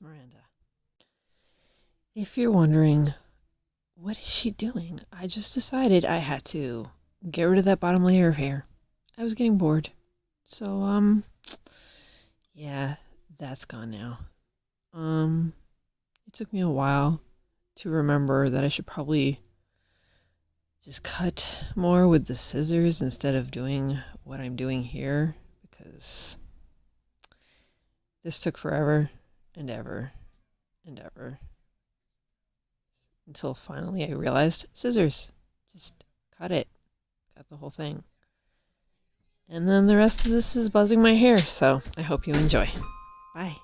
Miranda. If you're wondering, what is she doing? I just decided I had to get rid of that bottom layer of hair. I was getting bored. So, um, yeah, that's gone now. Um, it took me a while to remember that I should probably just cut more with the scissors instead of doing what I'm doing here because this took forever and ever and ever until finally I realized scissors. Just cut it. Cut the whole thing. And then the rest of this is buzzing my hair, so I hope you enjoy. Bye.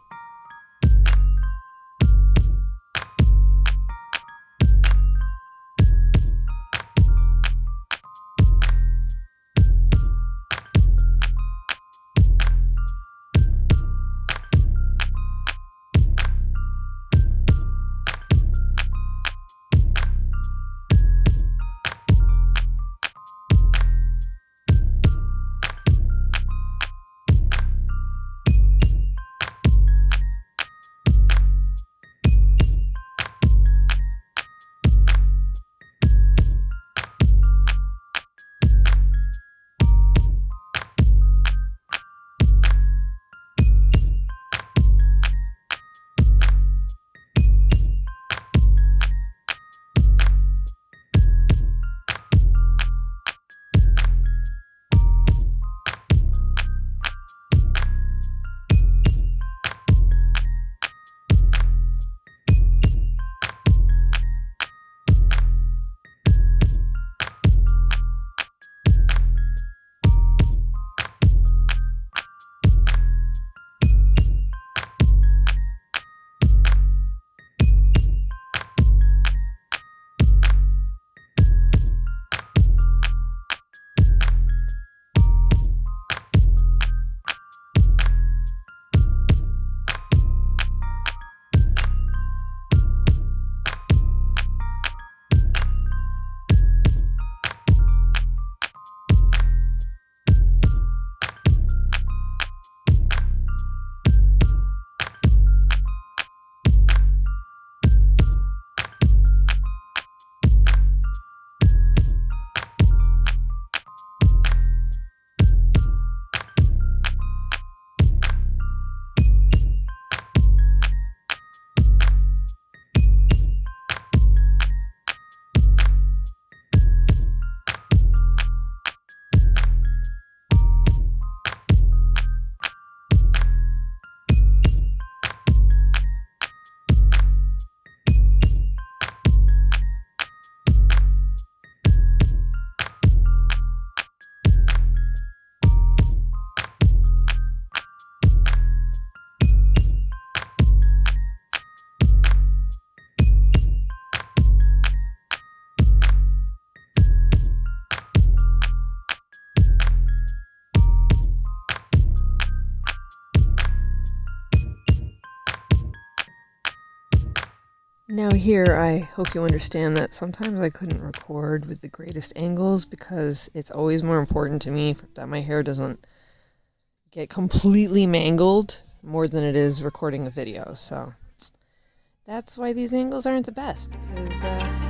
Now here, I hope you understand that sometimes I couldn't record with the greatest angles because it's always more important to me that my hair doesn't get completely mangled more than it is recording a video. So that's why these angles aren't the best because uh.